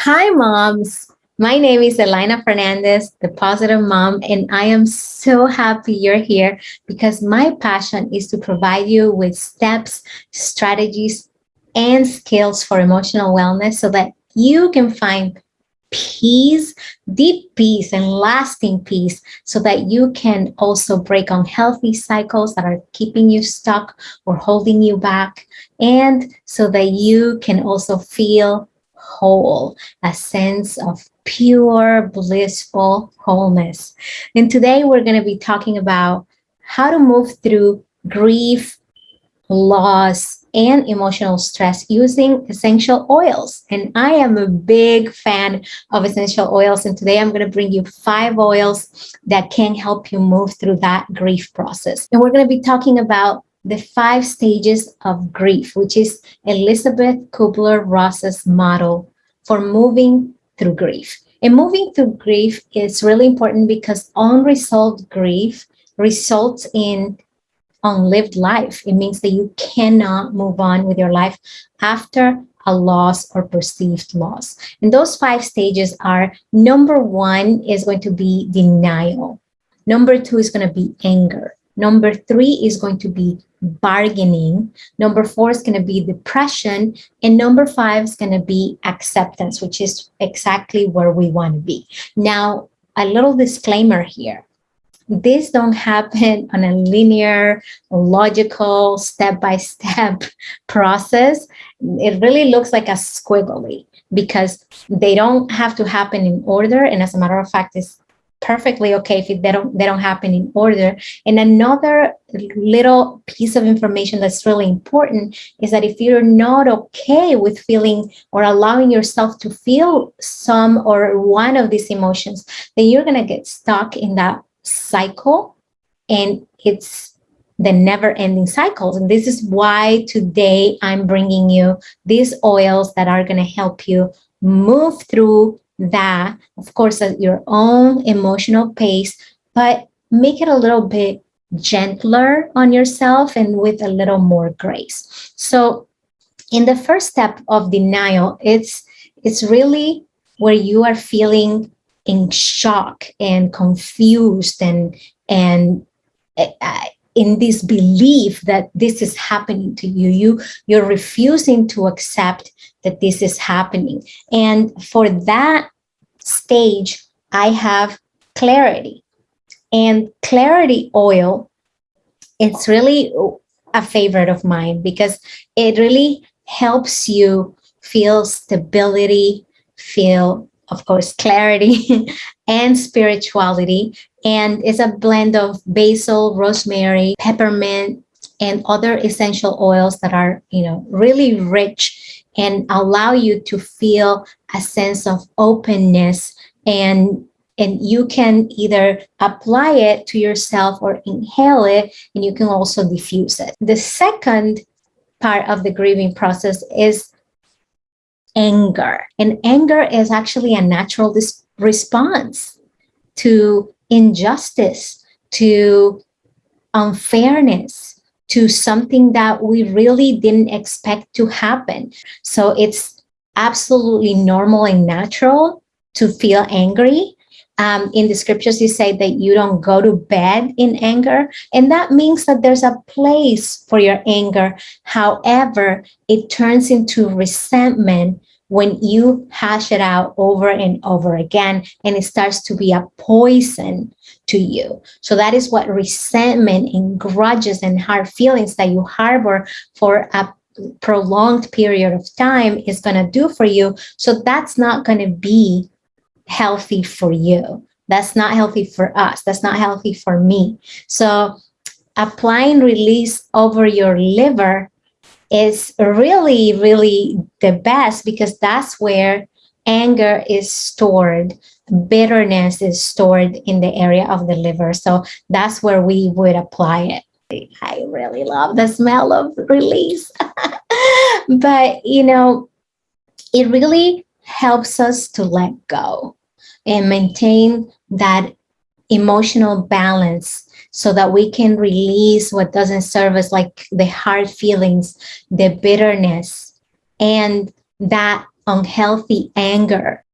Hi, moms. My name is Elena Fernandez, the positive mom, and I am so happy you're here because my passion is to provide you with steps, strategies, and skills for emotional wellness so that you can find peace, deep peace, and lasting peace so that you can also break unhealthy cycles that are keeping you stuck or holding you back, and so that you can also feel whole, a sense of pure, blissful wholeness. And today we're going to be talking about how to move through grief, loss, and emotional stress using essential oils. And I am a big fan of essential oils. And today I'm going to bring you five oils that can help you move through that grief process. And we're going to be talking about the five stages of grief, which is Elisabeth Kubler-Ross's model for moving through grief. And moving through grief is really important because unresolved grief results in unlived life. It means that you cannot move on with your life after a loss or perceived loss. And those five stages are number one is going to be denial. Number two is going to be anger. Number three is going to be bargaining. Number four is going to be depression. And number five is going to be acceptance, which is exactly where we want to be. Now, a little disclaimer here. This don't happen on a linear, logical, step-by-step -step process. It really looks like a squiggly because they don't have to happen in order. And as a matter of fact, it's perfectly okay if they don't they don't happen in order and another little piece of information that's really important is that if you're not okay with feeling or allowing yourself to feel some or one of these emotions then you're going to get stuck in that cycle and it's the never-ending cycles and this is why today i'm bringing you these oils that are going to help you move through that, of course, at your own emotional pace, but make it a little bit gentler on yourself and with a little more grace. So in the first step of denial, it's, it's really where you are feeling in shock and confused and, and uh, in this belief that this is happening to you. You, you're refusing to accept that this is happening. And for that stage, I have clarity. And clarity oil, it's really a favorite of mine because it really helps you feel stability, feel, of course, clarity and spirituality. And it's a blend of basil, rosemary, peppermint, and other essential oils that are, you know, really rich and allow you to feel a sense of openness and and you can either apply it to yourself or inhale it and you can also diffuse it. The second part of the grieving process is anger. And anger is actually a natural response to injustice, to unfairness, to something that we really didn't expect to happen. So it's absolutely normal and natural to feel angry. Um, in the scriptures, you say that you don't go to bed in anger. And that means that there's a place for your anger. However, it turns into resentment when you hash it out over and over again, and it starts to be a poison to you. So that is what resentment and grudges and hard feelings that you harbor for a prolonged period of time is going to do for you. So that's not going to be healthy for you. That's not healthy for us. That's not healthy for me. So applying release over your liver is really, really the best because that's where anger is stored. Bitterness is stored in the area of the liver. So that's where we would apply it. I really love the smell of release. but, you know, it really helps us to let go and maintain that emotional balance so that we can release what doesn't serve us, like the hard feelings, the bitterness, and that unhealthy anger.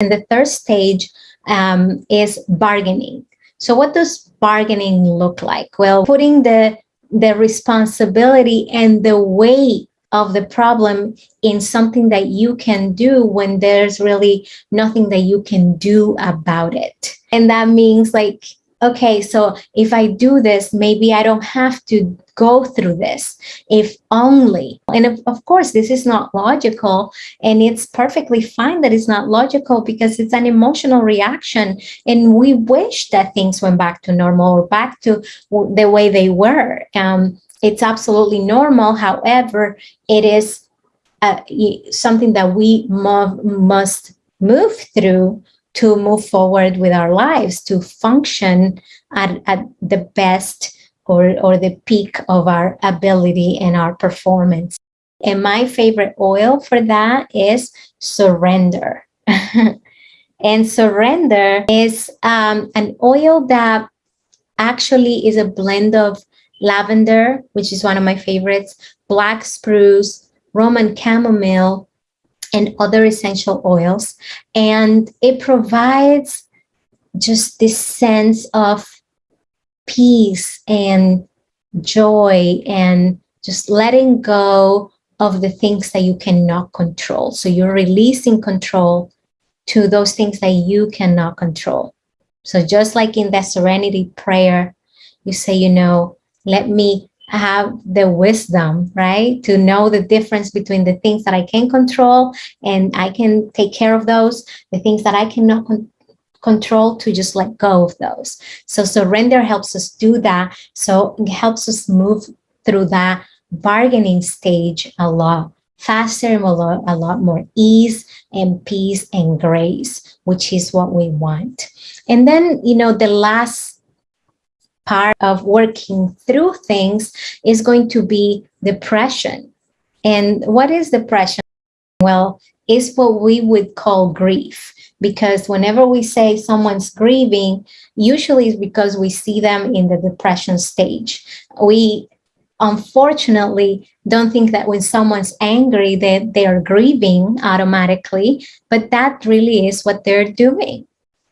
And the third stage um, is bargaining. So what does bargaining look like? Well, putting the the responsibility and the weight of the problem in something that you can do when there's really nothing that you can do about it. And that means like okay, so if I do this, maybe I don't have to go through this, if only. And of, of, course, this is not logical, and it's perfectly fine that it's not logical because it's an emotional reaction. And we wish that things went back to normal or back to the way they were. Um, it's absolutely normal. However, it is uh, something that we must move through to move forward with our lives, to function at, at the best or, or the peak of our ability and our performance. And my favorite oil for that is surrender. and surrender is um, an oil that actually is a blend of lavender, which is one of my favorites, black spruce, Roman chamomile, and other essential oils. And it provides just this sense of peace and joy and just letting go of the things that you cannot control. So you're releasing control to those things that you cannot control. So just like in that serenity prayer, you say, you know, let me have the wisdom, right? To know the difference between the things that I can control and I can take care of those, the things that I cannot con control to just let go of those. So surrender helps us do that. So it helps us move through that bargaining stage a lot faster and a lot, a lot more ease and peace and grace, which is what we want. And then, you know, the last part of working through things is going to be depression. And what is depression? Well, it's what we would call grief because whenever we say someone's grieving, usually it's because we see them in the depression stage. We unfortunately don't think that when someone's angry that they are grieving automatically, but that really is what they're doing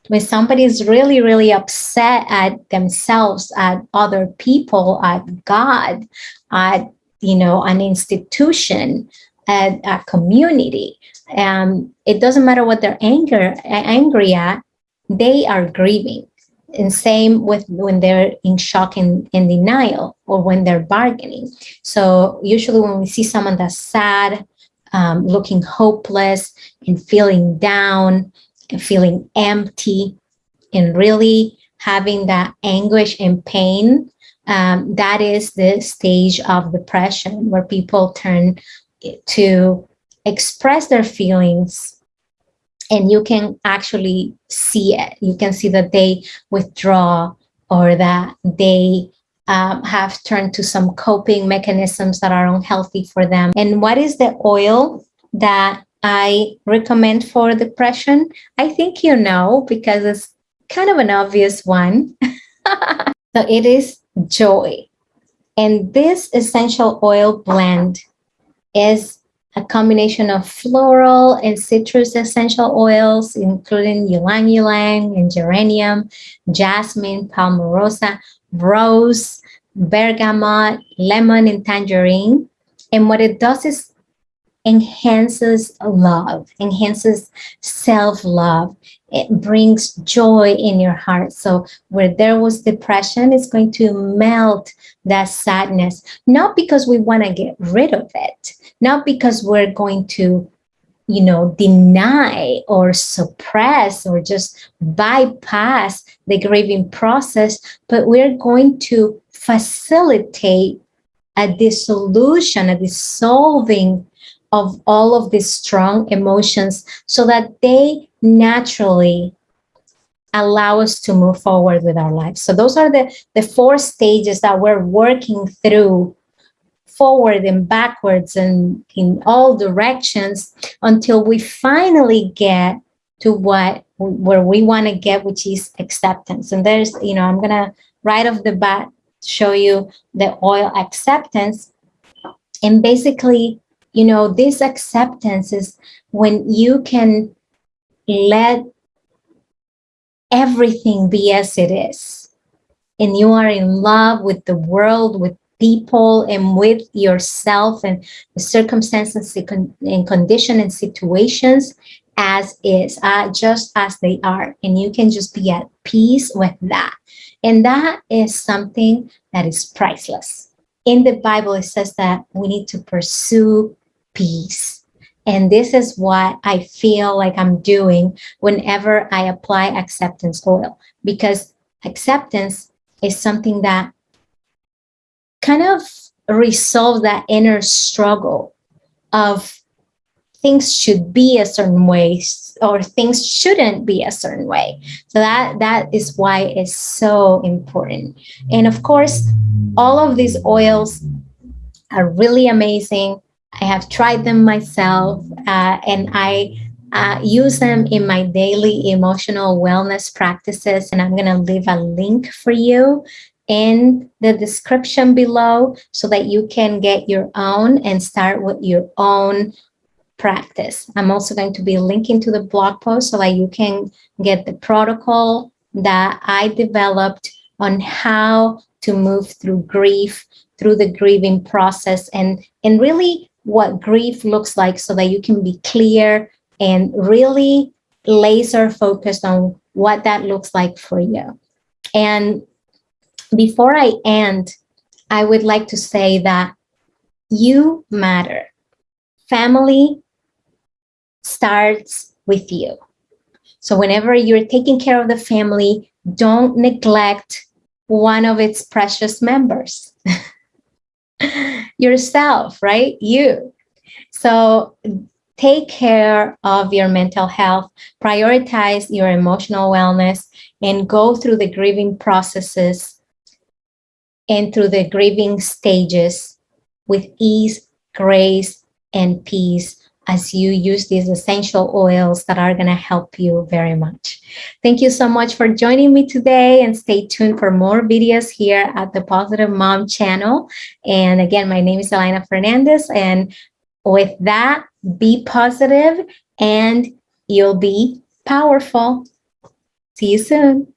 when somebody is really, really upset at themselves, at other people, at God, at, you know, an institution, at a community, um, it doesn't matter what they're anger, angry at, they are grieving. And same with when they're in shock and, and denial or when they're bargaining. So usually when we see someone that's sad, um, looking hopeless and feeling down, feeling empty and really having that anguish and pain, um, that is the stage of depression where people turn to express their feelings and you can actually see it. You can see that they withdraw or that they um, have turned to some coping mechanisms that are unhealthy for them. And what is the oil that I recommend for depression? I think you know because it's kind of an obvious one. so it is joy. And this essential oil blend is a combination of floral and citrus essential oils, including ylang ylang and geranium, jasmine, palmarosa, rose, bergamot, lemon, and tangerine. And what it does is enhances love, enhances self-love. It brings joy in your heart. So where there was depression, it's going to melt that sadness, not because we want to get rid of it, not because we're going to you know, deny or suppress or just bypass the grieving process, but we're going to facilitate a dissolution, a dissolving of all of these strong emotions so that they naturally allow us to move forward with our lives. So those are the, the four stages that we're working through forward and backwards and in all directions until we finally get to what where we want to get which is acceptance and there's you know i'm gonna right off the bat show you the oil acceptance. And basically, you know, this acceptance is when you can let everything be as it is. And you are in love with the world, with people, and with yourself and the circumstances and condition and situations as is, uh, just as they are. And you can just be at peace with that. And that is something that is priceless. In the Bible, it says that we need to pursue peace. And this is what I feel like I'm doing whenever I apply acceptance oil, because acceptance is something that kind of resolves that inner struggle of things should be a certain way or things shouldn't be a certain way. So that that is why it's so important. And of course, all of these oils are really amazing. I have tried them myself uh, and I uh, use them in my daily emotional wellness practices. And I'm going to leave a link for you in the description below so that you can get your own and start with your own practice. I'm also going to be linking to the blog post so that you can get the protocol that I developed on how to move through grief, through the grieving process, and, and really what grief looks like so that you can be clear and really laser focused on what that looks like for you. And before I end, I would like to say that you matter. Family starts with you. So whenever you're taking care of the family, don't neglect one of its precious members. Yourself, right? You. So take care of your mental health, prioritize your emotional wellness, and go through the grieving processes and through the grieving stages with ease, grace, and peace as you use these essential oils that are going to help you very much. Thank you so much for joining me today and stay tuned for more videos here at the Positive Mom channel. And again, my name is Elena Fernandez. And with that, be positive and you'll be powerful. See you soon.